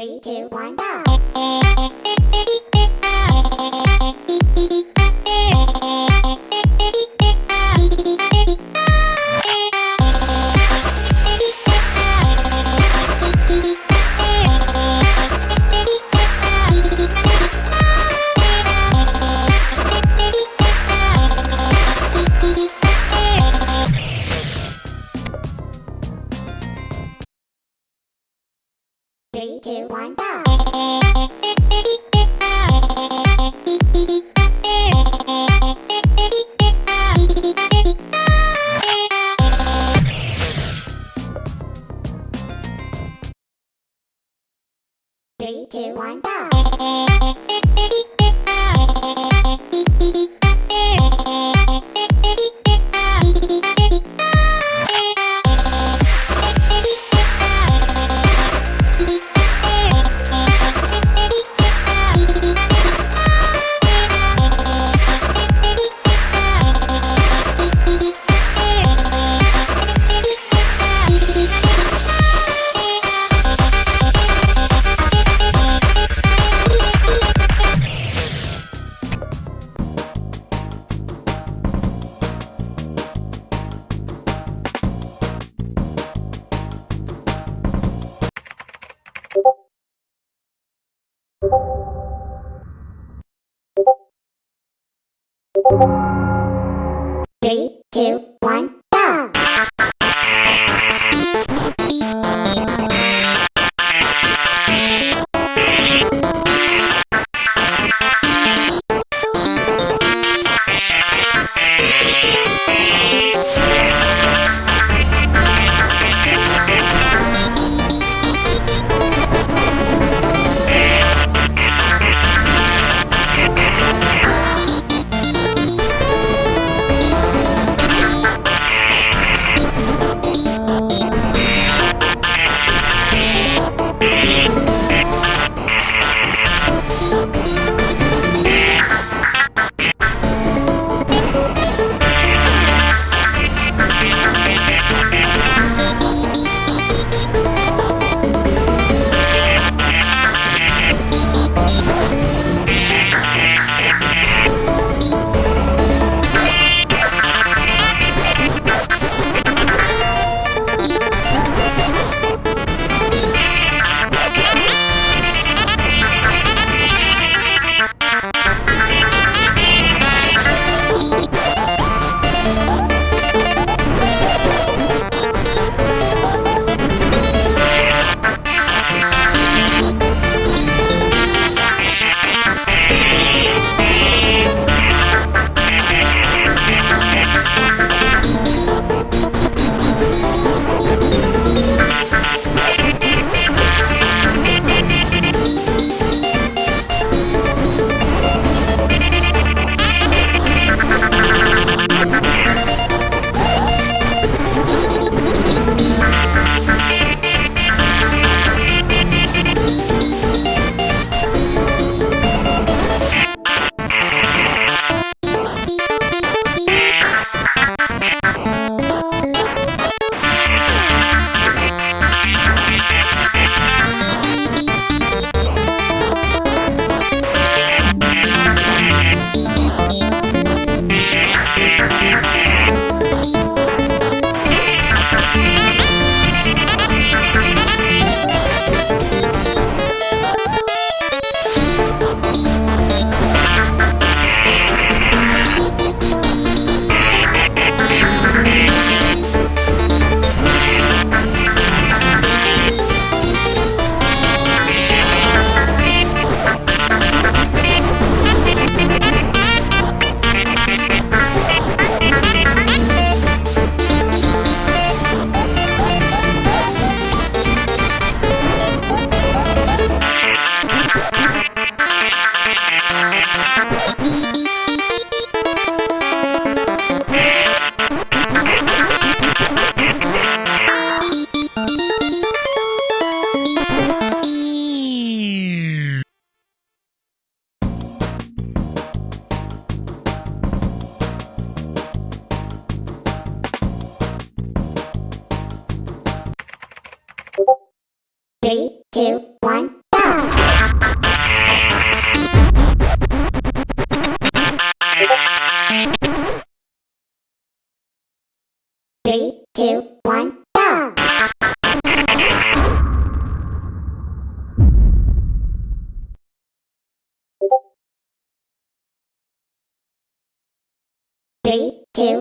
Three, two, one, go! Three, two, one, go! Three, two, one, go! Three. Three, two, one, go! Three, two, one, go! Three, two,